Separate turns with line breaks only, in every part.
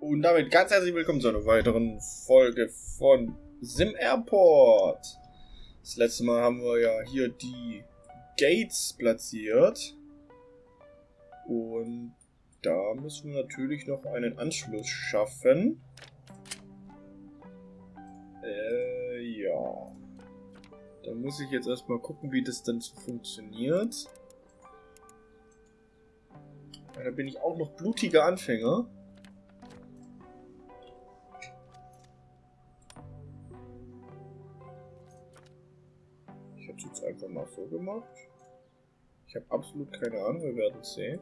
Und damit ganz herzlich willkommen zu einer weiteren Folge von Sim Airport. Das letzte Mal haben wir ja hier die Gates platziert. Und da müssen wir natürlich noch einen Anschluss schaffen. Äh, ja. Da muss ich jetzt erstmal gucken, wie das dann so funktioniert. Da bin ich auch noch blutiger Anfänger. Es mal so gemacht. Ich habe absolut keine Ahnung, wir werden sehen.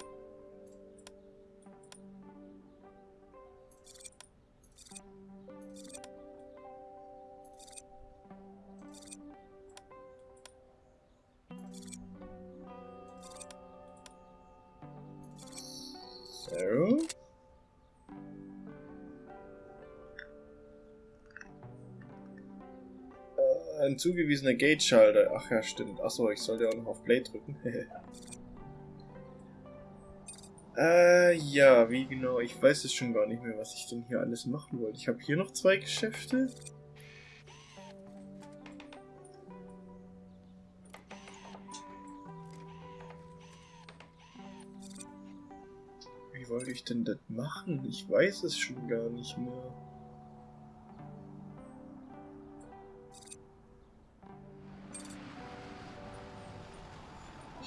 Zugewiesener Gate-Schalter. Ach ja, stimmt. Achso, ich sollte auch noch auf Play drücken. äh, ja, wie genau? Ich weiß es schon gar nicht mehr, was ich denn hier alles machen wollte. Ich habe hier noch zwei Geschäfte. Wie wollte ich denn das machen? Ich weiß es schon gar nicht mehr.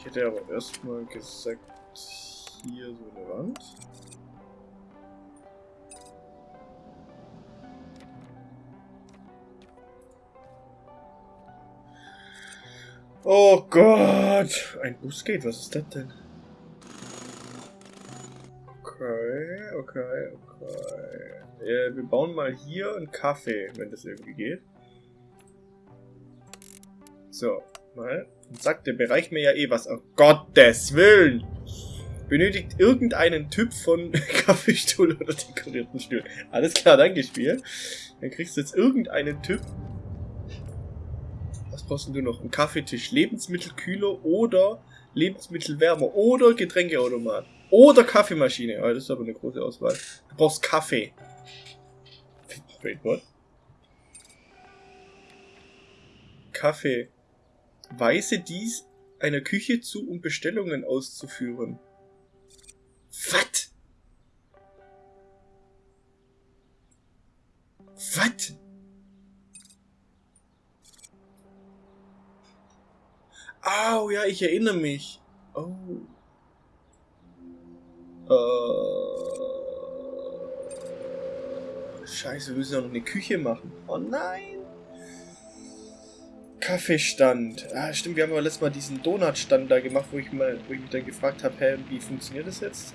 Ich hätte aber erstmal gesagt, hier so eine Wand. Oh Gott! Ein Busgate, was ist das denn? Okay, okay, okay. Ja, wir bauen mal hier einen Kaffee, wenn das irgendwie geht. So, mal. Und sagt, der bereicht mir ja eh was. Oh Gottes Willen! Benötigt irgendeinen Typ von Kaffeestuhl oder dekorierten Stuhl. Alles klar, danke Spiel. Dann kriegst du jetzt irgendeinen Typ. Was brauchst du noch? Ein Kaffeetisch, Lebensmittelkühler oder Lebensmittelwärmer oder Getränkeautomat. Oder Kaffeemaschine. Oh, das ist aber eine große Auswahl. Du brauchst Kaffee. Wait, what? Kaffee. Weise dies einer Küche zu, um Bestellungen auszuführen. Was? Was? Au, ja, ich erinnere mich. Oh. Äh, Scheiße, wir müssen ja noch eine Küche machen. Oh nein. Kaffeestand. Ah, stimmt, wir haben aber letztes Mal diesen Donutstand da gemacht, wo ich, mal, wo ich mich dann gefragt habe, hä, wie funktioniert das jetzt?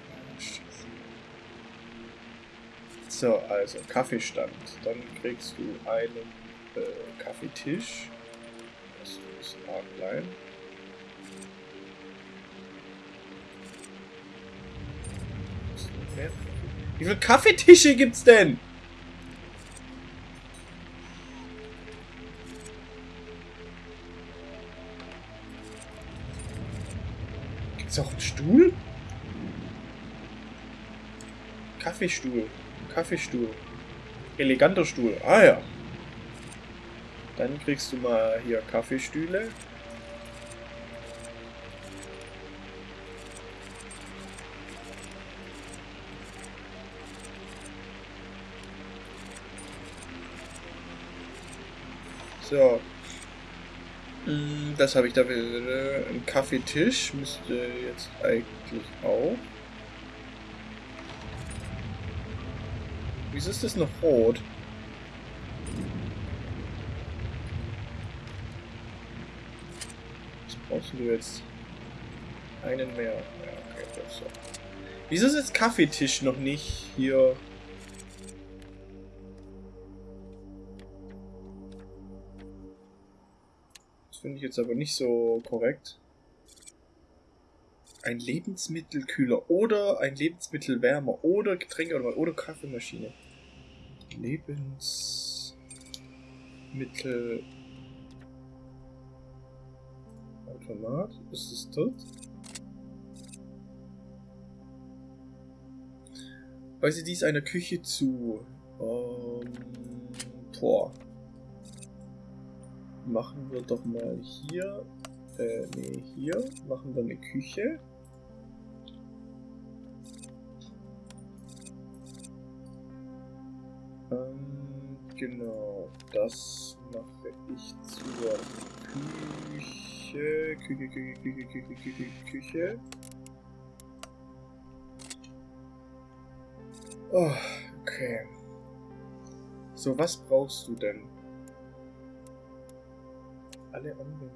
So, also Kaffeestand. Dann kriegst du einen äh, Kaffeetisch. Das ist arg klein. Wie viele Kaffeetische gibt's denn? Gibt's auch einen Stuhl? Kaffeestuhl. Kaffeestuhl. Eleganter Stuhl. Ah ja. Dann kriegst du mal hier Kaffeestühle. So. Das habe ich da wieder. Ein Kaffeetisch müsste jetzt eigentlich auch. Wieso ist das noch rot? Was brauchst du jetzt? Einen mehr. Ja, okay, das so. Wieso ist jetzt Kaffeetisch noch nicht hier? Finde ich jetzt aber nicht so korrekt. Ein Lebensmittelkühler oder ein Lebensmittelwärmer oder Getränke oder Kaffeemaschine. Lebensmittel Automat. Ist es dort? Weise dies einer Küche zu. Ähm, Tor. Machen wir doch mal hier. Äh, nee, hier. Machen wir eine Küche. Ähm, genau. Das mache ich zur Küche. Küche, Küche, Küche, Küche, Küche, Küche. Oh, okay. So, was brauchst du denn? Alle anwenden.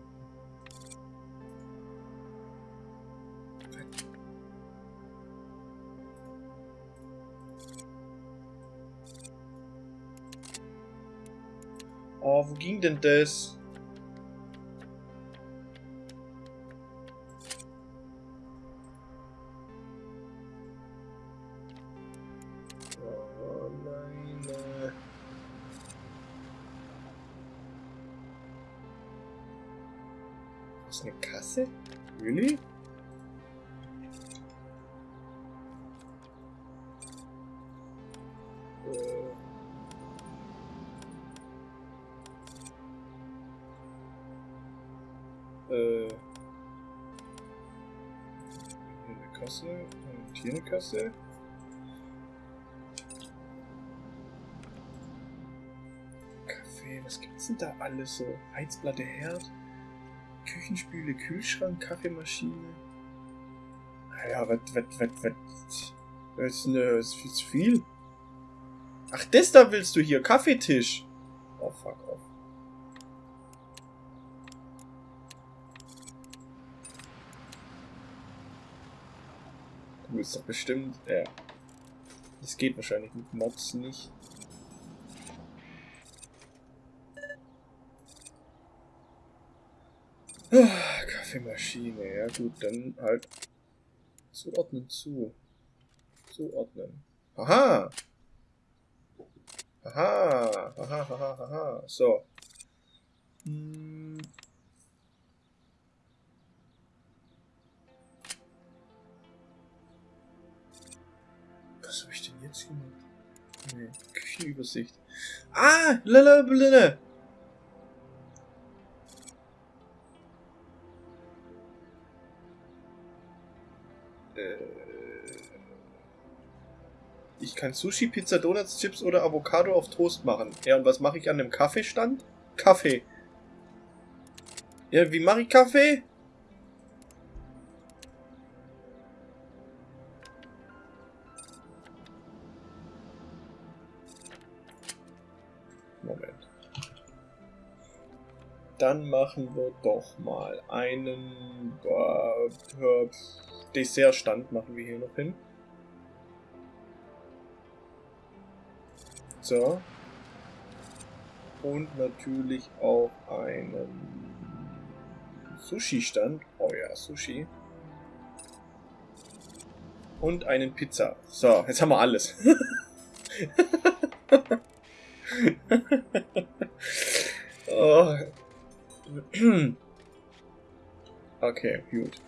Oh, wo ging denn das? Äh. Hier eine Kasse und hier eine Kasse. Kaffee, was gibt's denn da alles so? Heizplatte, Herd, Küchenspüle, Kühlschrank, Kaffeemaschine. Ja, was, was, was, was? Das ist, eine, das ist viel zu viel. Ach, das da willst du hier, Kaffeetisch. Oh, fuck willst doch bestimmt, ja. Das geht wahrscheinlich mit Mods nicht. Ah, Kaffeemaschine, ja gut, dann halt zuordnen zu. Zuordnen. Aha! Aha! Aha, aha, aha. So. Hm. Küchenübersicht. Ah! Lalalala! Äh, Ich kann Sushi, Pizza, Donuts, Chips oder Avocado auf Toast machen. Ja, und was mache ich an dem Kaffeestand? Kaffee. Ja, wie mache ich Kaffee? Dann machen wir doch mal einen äh, Dessertstand machen wir hier noch hin. So. Und natürlich auch einen Sushi-Stand. Oh ja, Sushi. Und einen Pizza. So, jetzt haben wir alles. oh. Okay, gut.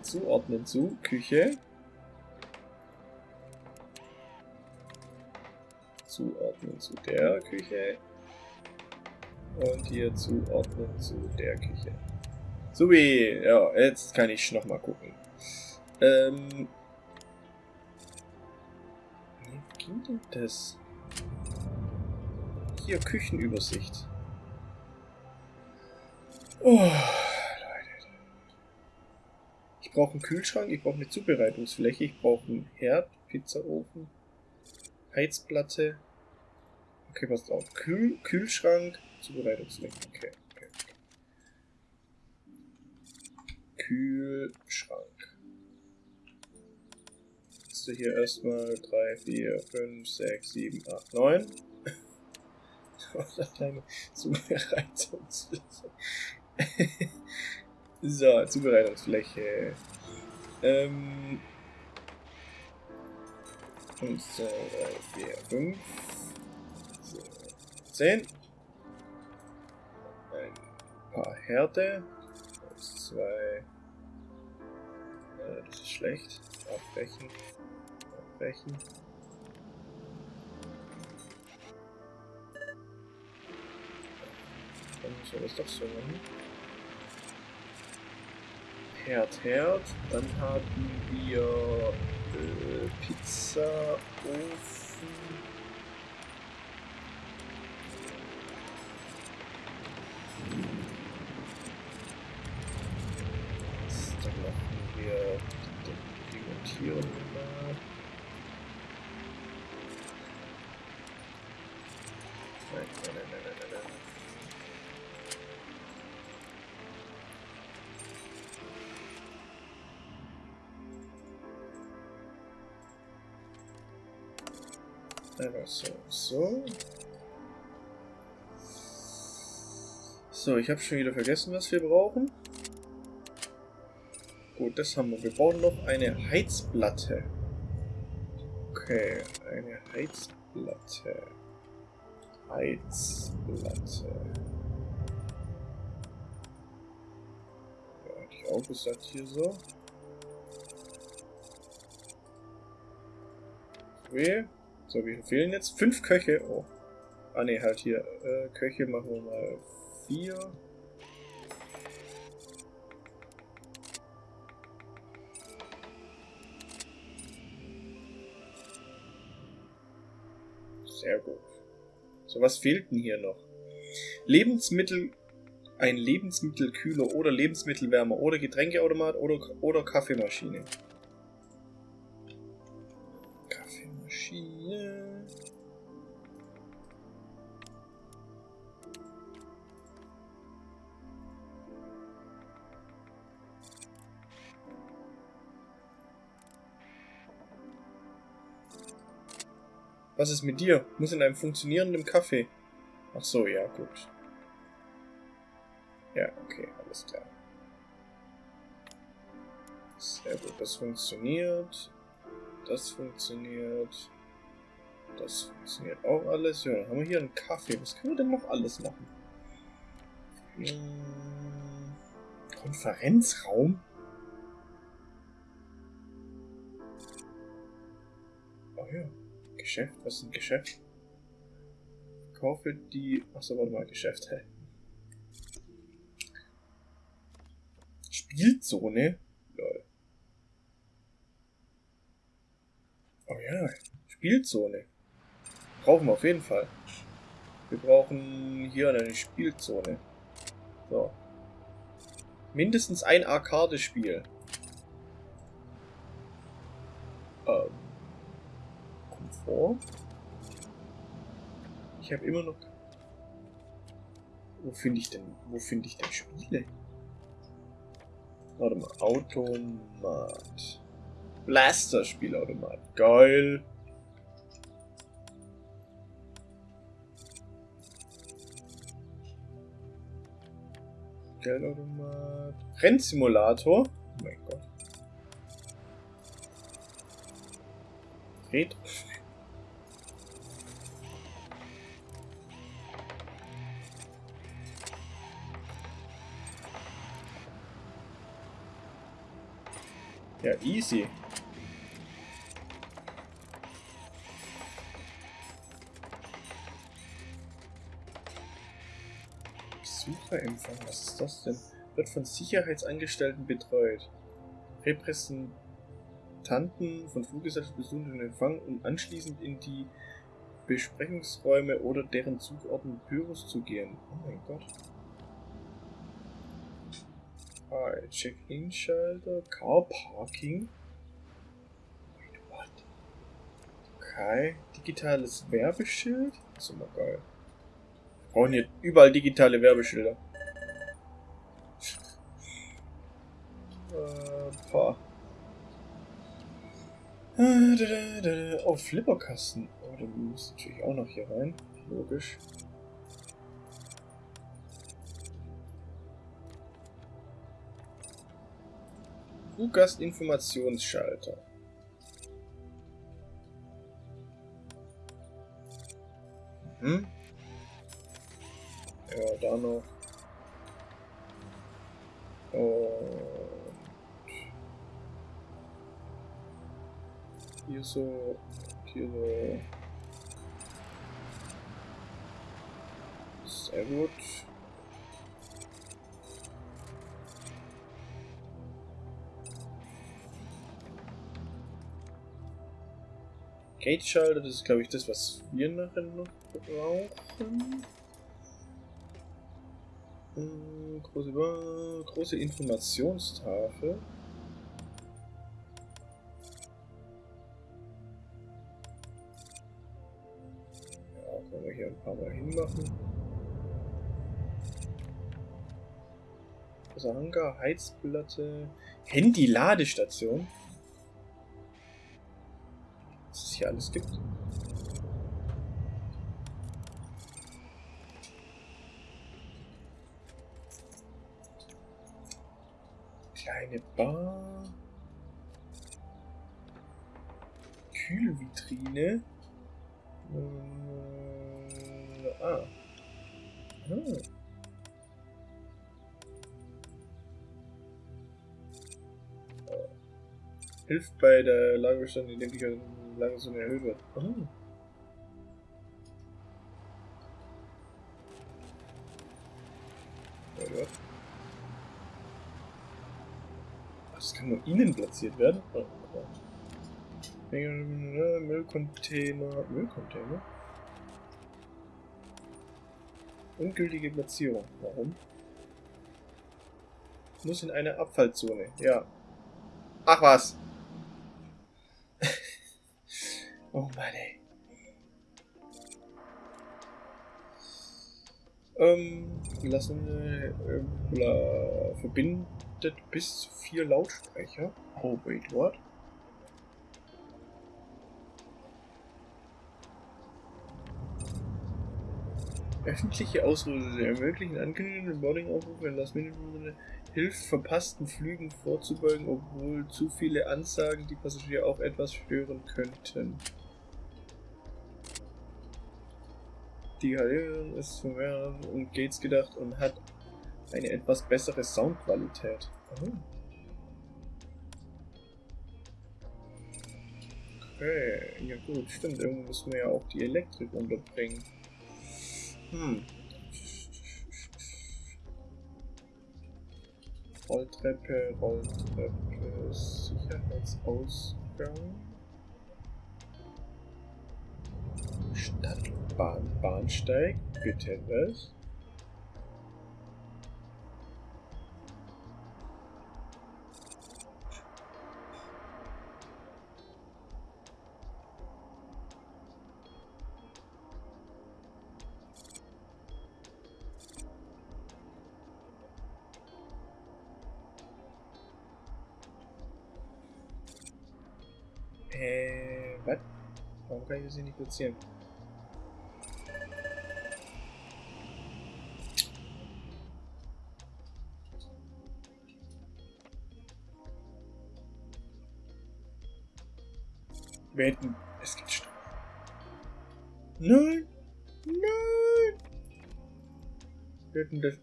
Zuordnen zu Küche. Zuordnen zu der Küche. Und hier zuordnen zu der Küche. Subi, ja, jetzt kann ich noch mal gucken. Ähm. Wie ging denn das? Hier, Küchenübersicht. Oh, Leute. Ich brauche einen Kühlschrank, ich brauche eine Zubereitungsfläche, ich brauche einen Herd, Pizzaofen, Heizplatte. Okay, passt auf. Kühl Kühlschrank, Zubereitungsfläche. Okay, okay, okay. Kühlschrank. Jetzt du hier erstmal 3, 4, 5, 6, 7, 8, 9. Alleine Zubereitungsfläche. so, Zubereitungsfläche. Ähm. 5, 2, 3, 4, 5. 10. Ein paar Herde. 1, 2. Äh, das ist schlecht. Abbrechen. abbrechen. Dann müssen wir das doch so machen. Herd, Herd. Dann haben wir äh, Pizza, Ofen. Einfach so, so. So, ich habe schon wieder vergessen, was wir brauchen. Gut, das haben wir. Wir brauchen noch eine Heizplatte. Okay, eine Heizplatte. Heizplatte. Ja, hätte ich auch gesagt hier so. Okay. So, wie fehlen jetzt? Fünf Köche. Oh. Ah ne, halt hier. Äh, Köche machen wir mal vier. Sehr gut. So, was fehlt denn hier noch? Lebensmittel, ein Lebensmittelkühler oder Lebensmittelwärmer oder Getränkeautomat oder, oder. Kaffeemaschine. Was ist mit dir? Muss in einem funktionierenden Kaffee. Ach so, ja, gut. Ja, okay, alles klar. Sehr gut, das funktioniert. Das funktioniert. Das funktioniert auch alles. Ja, dann haben wir hier einen Kaffee. Was können wir denn noch alles machen? Hm, Konferenzraum? Oh ja. Geschäft? Was ist ein Geschäft? Kaufe die. Achso, warte mal, Geschäft, hä? Spielzone? Lol. Oh ja, Spielzone. Brauchen wir auf jeden Fall. Wir brauchen hier eine Spielzone. So. Mindestens ein Arcade-Spiel. Komfort. Ich habe immer noch... Wo finde ich denn... Wo finde ich denn Spiele? Warte mal. Automat. Blaster-Spielautomat. Geil. Geldautomat. Rennsimulator. Oh mein Gott. Retro. Ja, easy. Besucherempfang, was ist das denn? Wird von Sicherheitsangestellten betreut. Repräsentanten von Fluggesellschaften besuchen den Empfang, um anschließend in die Besprechungsräume oder deren zugeordneten Büros zu gehen. Oh mein Gott. Ah, Check-in-Schalter, Car Parking. Wait, what? Okay, digitales Werbeschild. Das ist immer geil. Wir brauchen hier überall digitale Werbeschilder. äh, paar. Oh, Flipperkasten. Oh, der muss natürlich auch noch hier rein. Logisch. Fluggast-Informationsschalter. Mhm. Ja, da noch. Und hier so. Hier so. Sehr gut. Gate-Schalter, das ist glaube ich das, was wir nachher noch brauchen. Hm, große, große Informationstafel. Ja, können wir hier ein paar Mal hinmachen. Großer Heizplatte, Handy-Ladestation. Was es hier alles gibt. Kleine Bar. Kühlvitrine. Äh, ah. ah. Hilft bei der Lagerbestand, indem die Lagerung erhöht wird. Oh. Ja, Das kann nur innen platziert werden? Oh, oh. Müllcontainer. Müllcontainer? Ungültige Platzierung. Warum? Muss in eine Abfallzone. Ja. Ach was. Oh Mann, ey. Ähm, lassen wir äh, verbinden bis zu vier Lautsprecher. Oh, wait, what? Öffentliche Ausrüstung ermöglichen ankündigenden Boarding-Aufruf, wenn das Minimum hilft, verpassten Flügen vorzubeugen, obwohl zu viele Ansagen die Passagiere auch etwas stören könnten. Die Halierung ist für mehrere und Gates gedacht und hat eine etwas bessere Soundqualität. Oh. Okay, ja gut, stimmt. Irgendwo müssen wir ja auch die Elektrik unterbringen. Hm. Rolltreppe, Rolltreppe, Sicherheitsausgang. Stadtbahn, Bahnsteig, was? Äh, was? Warum kann ich das hier nicht platzieren? Wir hätten... Es gibt Strom. Nein! Nein! Wir hätten das...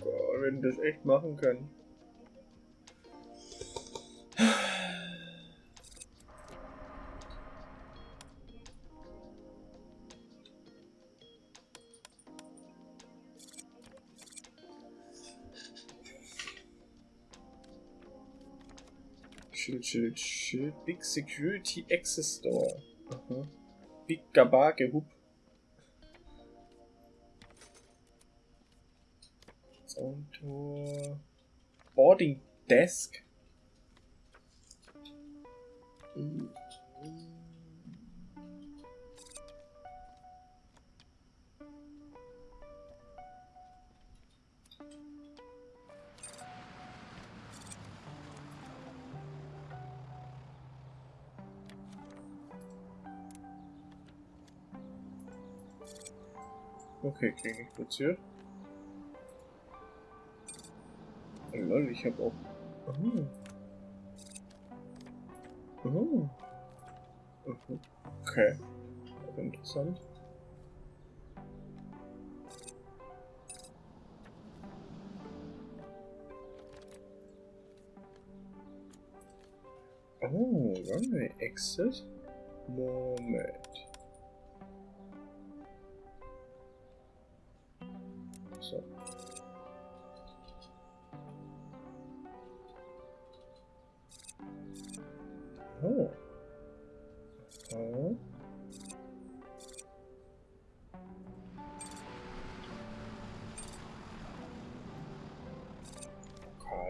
Wir hätten das echt machen können. Schild, Schild, Schild. Big Security Access Store. Aha. Big Gabage Hub. Zauntor. Boarding Desk. Mm. Okay, kriege ich platziert. Oh, lol, ich habe auch... Oh. Oh. Okay. Interessant. Runway Exit? Moment.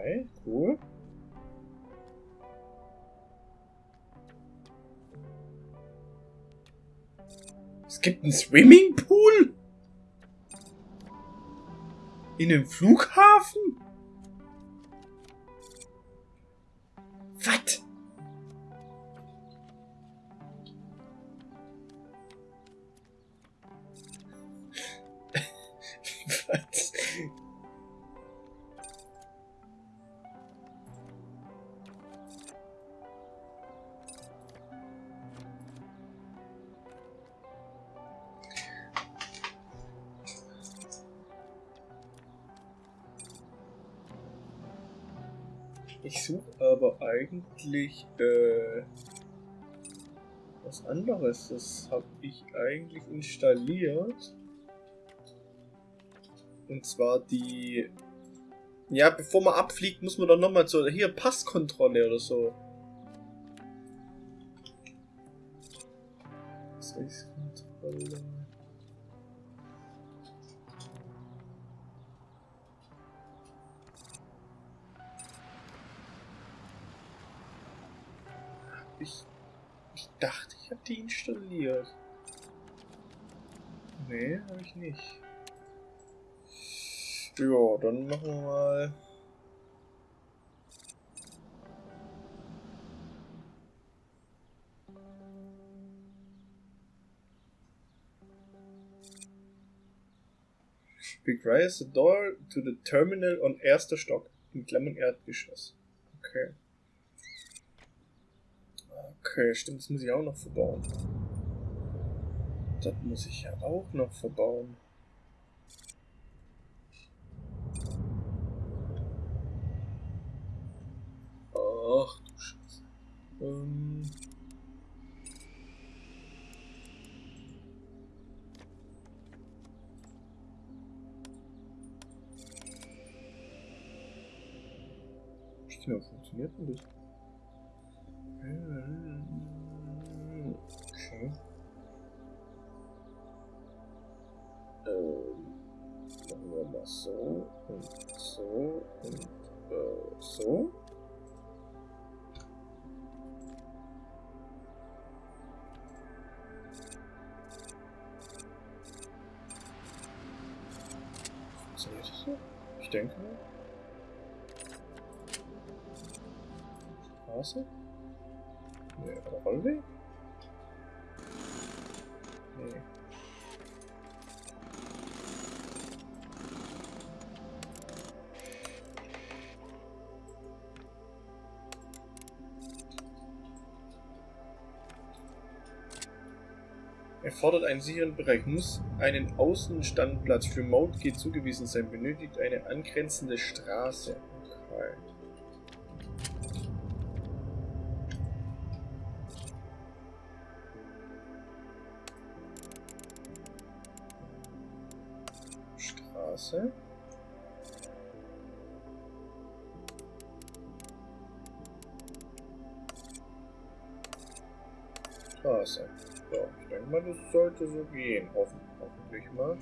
Okay, cool. Es gibt einen Swimmingpool? In einem Flughafen? Ich suche aber eigentlich äh, was anderes. Das habe ich eigentlich installiert. Und zwar die... Ja, bevor man abfliegt, muss man doch nochmal zur... Hier, Passkontrolle oder so. Passkontrolle... habe die installiert. Nee, habe ich nicht. Ja, dann machen wir mal. Requires the door to the terminal on erster Stock. In Klammern Erdgeschoss. Okay. Okay, stimmt, das muss ich auch noch verbauen. Das muss ich ja auch noch verbauen. Ach du Scheiße. Ähm. Wie funktioniert denn das? Okay. Ähm, machen wir mal so und so und äh, so. Funktioniert das so? Ich denke. Straße? Nee, Rollweg? Er fordert einen sicheren Bereich, muss einen Außenstandplatz für Mountgate zugewiesen sein, benötigt eine angrenzende Straße. Okay. Straße. Straße. Denke mal, das sollte so gehen. Hoffen, hoffentlich mal.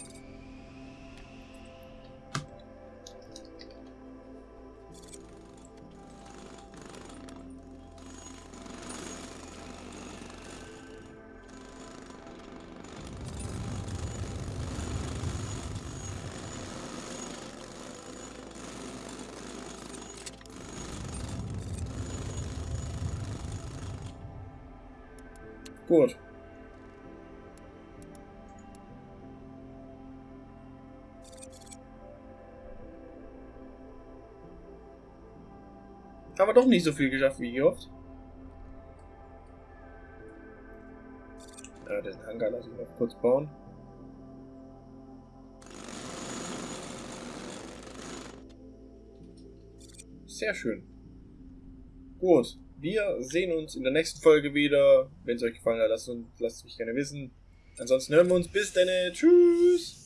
Gut. Haben wir doch nicht so viel geschafft wie gehofft. Ja, den Hangar lasse ich noch kurz bauen. Sehr schön. Gut. wir sehen uns in der nächsten Folge wieder. Wenn es euch gefallen hat, lasst, uns, lasst mich gerne wissen. Ansonsten hören wir uns bis dann. Tschüss.